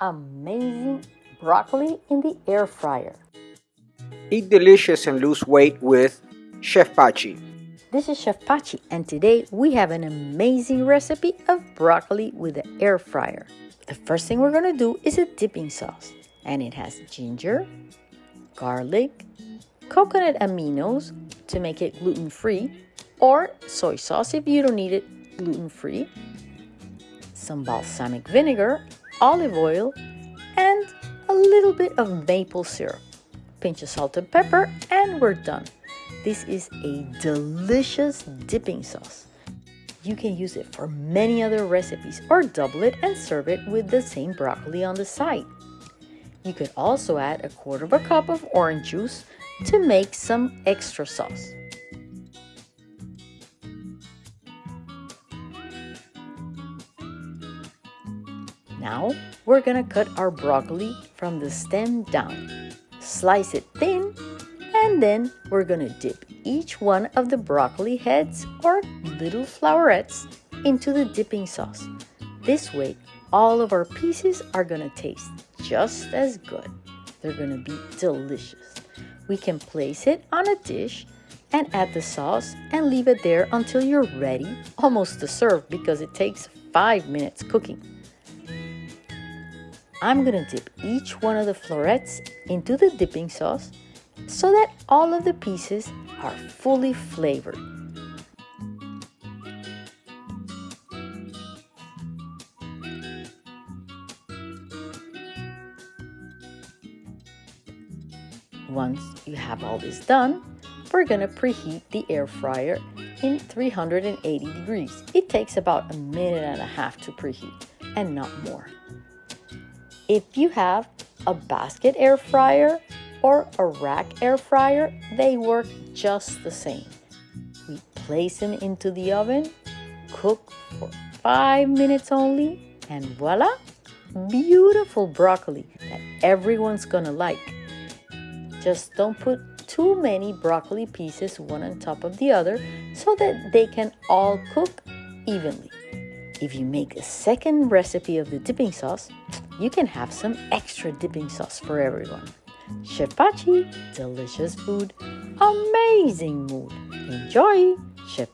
amazing broccoli in the air fryer. Eat delicious and lose weight with Chef Pachi. This is Chef Pachi and today we have an amazing recipe of broccoli with the air fryer. The first thing we're going to do is a dipping sauce and it has ginger, garlic, coconut aminos to make it gluten-free or soy sauce if you don't need it gluten-free, some balsamic vinegar olive oil, and a little bit of maple syrup. Pinch of salt and pepper, and we're done. This is a delicious dipping sauce. You can use it for many other recipes or double it and serve it with the same broccoli on the side. You could also add a quarter of a cup of orange juice to make some extra sauce. Now we're gonna cut our broccoli from the stem down. Slice it thin and then we're gonna dip each one of the broccoli heads or little flowerets into the dipping sauce. This way, all of our pieces are gonna taste just as good. They're gonna be delicious. We can place it on a dish and add the sauce and leave it there until you're ready, almost to serve because it takes five minutes cooking. I'm gonna dip each one of the florets into the dipping sauce so that all of the pieces are fully flavored. Once you have all this done, we're gonna preheat the air fryer in 380 degrees. It takes about a minute and a half to preheat and not more. If you have a basket air fryer or a rack air fryer, they work just the same. We place them into the oven, cook for five minutes only, and voila, beautiful broccoli that everyone's gonna like. Just don't put too many broccoli pieces one on top of the other so that they can all cook evenly. If you make a second recipe of the dipping sauce, you can have some extra dipping sauce for everyone. Chef delicious food, amazing mood. Enjoy! Chef!